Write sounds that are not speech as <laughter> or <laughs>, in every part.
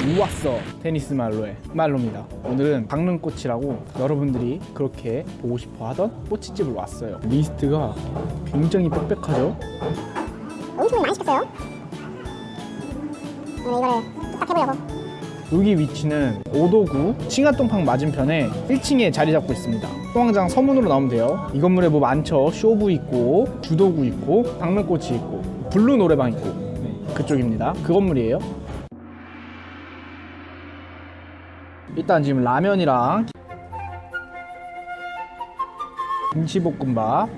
우왔어. 테니스 말로의 말로입니다. 오늘은 강릉꽃이라고 여러분들이 그렇게 보고 싶어 하던 꼬치집을 왔어요. 리스트가 굉장히 빽빽하죠? 음식을 많이 시켰어요. 오늘 이거를 뚝딱 해보려고. 여기 위치는 오도구 칭화동팡 맞은편에 1층에 자리 잡고 있습니다. 소왕장 서문으로 나오면 돼요. 이 건물에 뭐 많죠? 쇼부 있고 주도구 있고 강릉꽃이 있고 블루 노래방 있고. 네, 그쪽입니다. 그 건물이에요 일단 지금 라면이랑 김치볶음밥.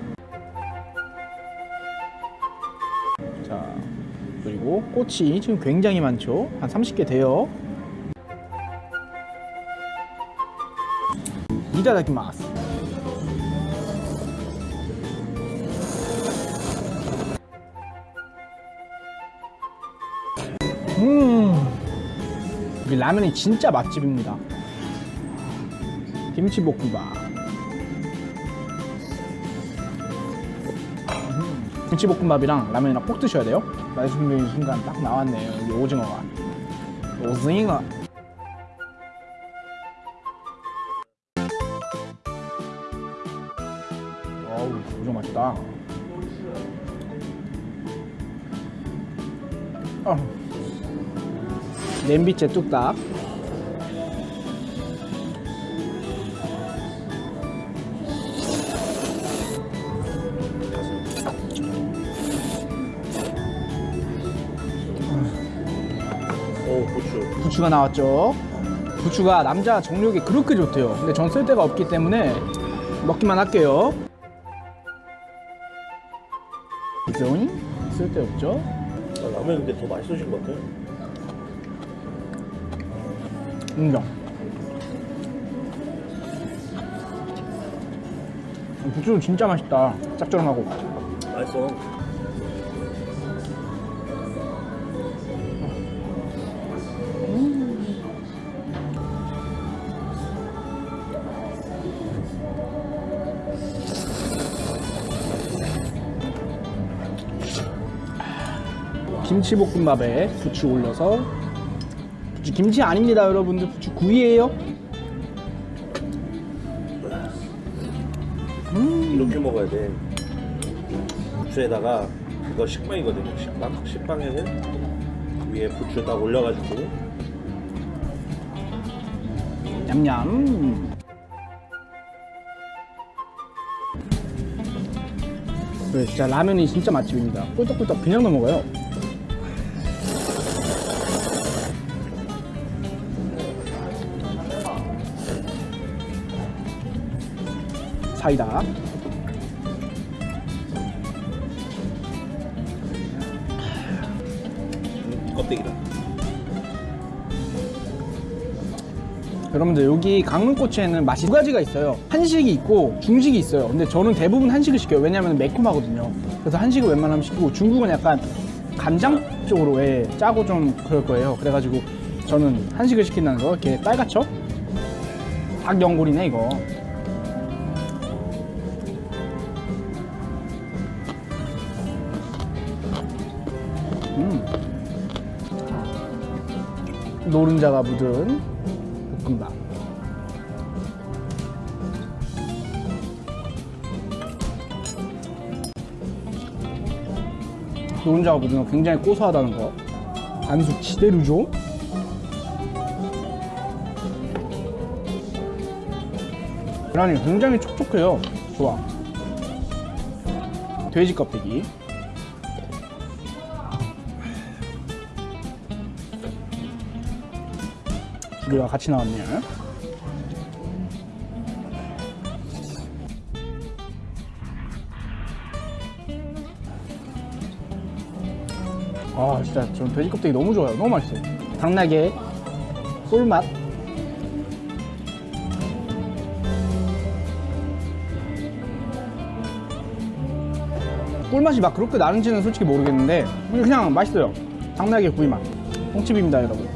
자 그리고 꼬치 지금 굉장히 많죠? 한 30개 돼요. いただきます. 음, 이 라면이 진짜 맛집입니다. 김치볶음밥. 음, 김치볶음밥이랑 라면이랑 꼭 드셔야 돼요. 말씀드린 순간 딱 나왔네요. 여기 오징어가. 오징어. 어우, 오징어 맛있다. 어. 냄비째 뚝딱. 오 고추 부추가 나왔죠. 부추가 남자 정력에 그렇게 좋대요. 근데 전 쓸 데가 없기 때문에 먹기만 할게요. 그죠? 쓸데 없죠? 아, 라면 근데 더 맛있어진 것 같아 인정. 부추는 진짜 맛있다. 짭조름하고. 맛있어 김치볶음밥에 부추 올려서 김치 아닙니다 여러분들. 부추 구이에요. 이렇게 먹어야 돼. 부추에다가 이거 식빵이거든요. 식빵? 식빵에는 위에 부추 딱 올려가지고. 냠냠. 네, 진짜 라면이 진짜 맛집입니다. 꿀떡꿀떡 그냥 넘어가요 사이다. 음, 껍데기다. 여러분들 여기 강릉꼬치에는 맛이 두 가지가 있어요. 한식이 있고 중식이 있어요. 근데 저는 대부분 한식을 시켜요. 왜냐면 매콤하거든요. 그래서 한식을 웬만하면 시키고 중국은 약간 간장 쪽으로 왜 짜고 좀 그럴 거예요. 그래가지고 저는 한식을 시킨다는 거. 이렇게 빨갛죠? 닭 연골이네 이거 노른자가 묻은 볶음밥. 노른자가 묻은 거 굉장히 고소하다는 거. 반숙 지대로죠? 계란이 굉장히 촉촉해요. 좋아. 돼지 껍데기 두 개가 같이 나왔네요 아 진짜 전 돼지 껍데기 너무 좋아요. 너무 맛있어요. 당나게 꿀맛. 꿀맛이 막 그렇게 나는지는 솔직히 모르겠는데 그냥 맛있어요. 당나게 구이맛. 뽕칩입니다 여러분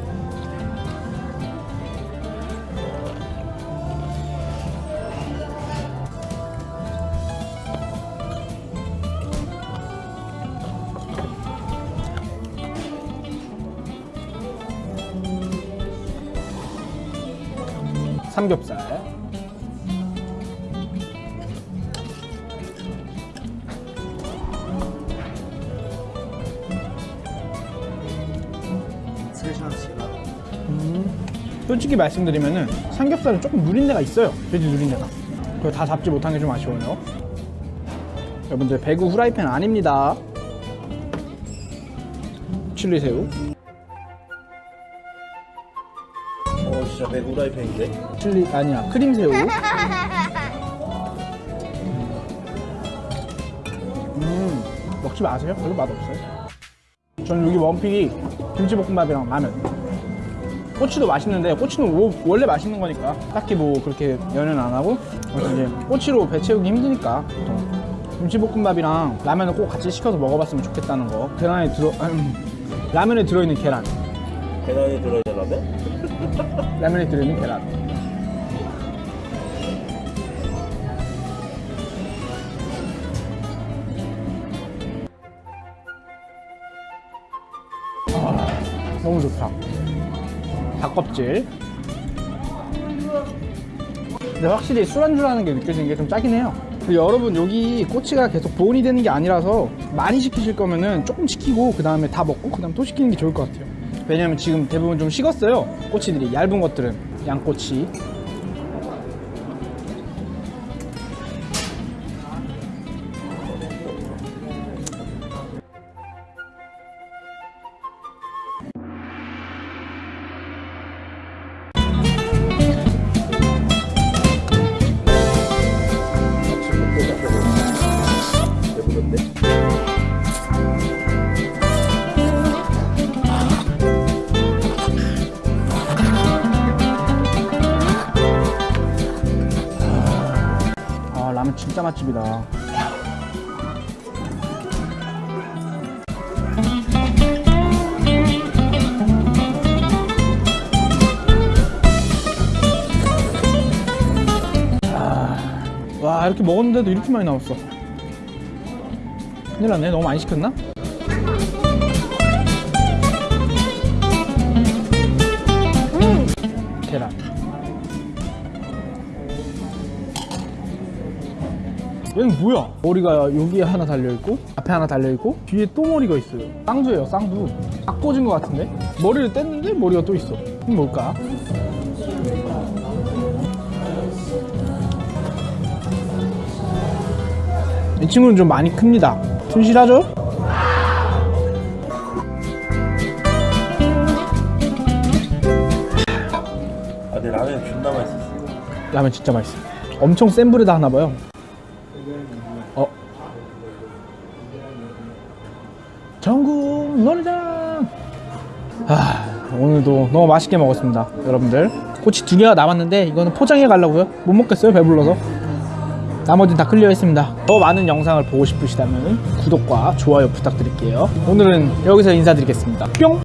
삼겹살. 음, 솔직히 말씀드리면은 삼겹살은 조금 누린 데가 있어요. 돼지 누린 데가. 그걸 다 잡지 못한 게 좀 아쉬워요. 여러분들 배구 후라이팬 아닙니다. 칠리 새우. 진짜 배구 라이팬인데 칠리 아니야 크림 새우. <laughs> 음 먹지 마세요. 별로 맛 없어요. 저는 여기 원픽이 김치볶음밥이랑 라면. 꼬치도 맛있는데 꼬치는 wo- 원래 맛있는 거니까 딱히 뭐 그렇게 연연 안 하고 그래서 이제 꼬치로 배 채우기 힘드니까 보통 김치볶음밥이랑 라면을 꼭 같이 시켜서 먹어봤으면 좋겠다는 거. 계란에 들어 음, 라면에 들어있는 계란, 계란이 들어있는 라면? 라면에 들어있는 계란. 아, 너무 좋다. 닭껍질. 근데 확실히 술안주라는 게 느껴지는 게 좀 짜긴 해요. 여러분 여기 꼬치가 계속 보온이 되는 게 아니라서 많이 시키실 거면은 조금 시키고 그 다음에 다 먹고 그 다음 또 시키는 게 좋을 것 같아요. 왜냐면 지금 대부분 좀 식었어요. 꼬치들이 얇은 것들은 양꼬치. 맛집이다. 아, 와 이렇게 먹었는데도 이렇게 많이 나왔어. 큰일 났네. 너무 많이 시켰나? 얘는 뭐야? 머리가 여기에 하나 달려있고 앞에 하나 달려있고 뒤에 또 머리가 있어요 쌍두예요 쌍두 딱 꽂은 것 같은데? 머리를 뗐는데 머리가 또 있어 이건 뭘까? 이 친구는 좀 많이 큽니다 튼실하죠? 아 근데 라면 존나 맛있었어 라면 진짜 맛있어 엄청 센 불에다 하나봐요 아 오늘도 너무 맛있게 먹었습니다 여러분들. 꼬치 두 개가 남았는데 이거는 포장해 가려고요. 못 먹겠어요 배불러서. 나머지는 다 클리어 했습니다. 더 많은 영상을 보고 싶으시다면 구독과 좋아요 부탁드릴게요. 오늘은 여기서 인사드리겠습니다. 뿅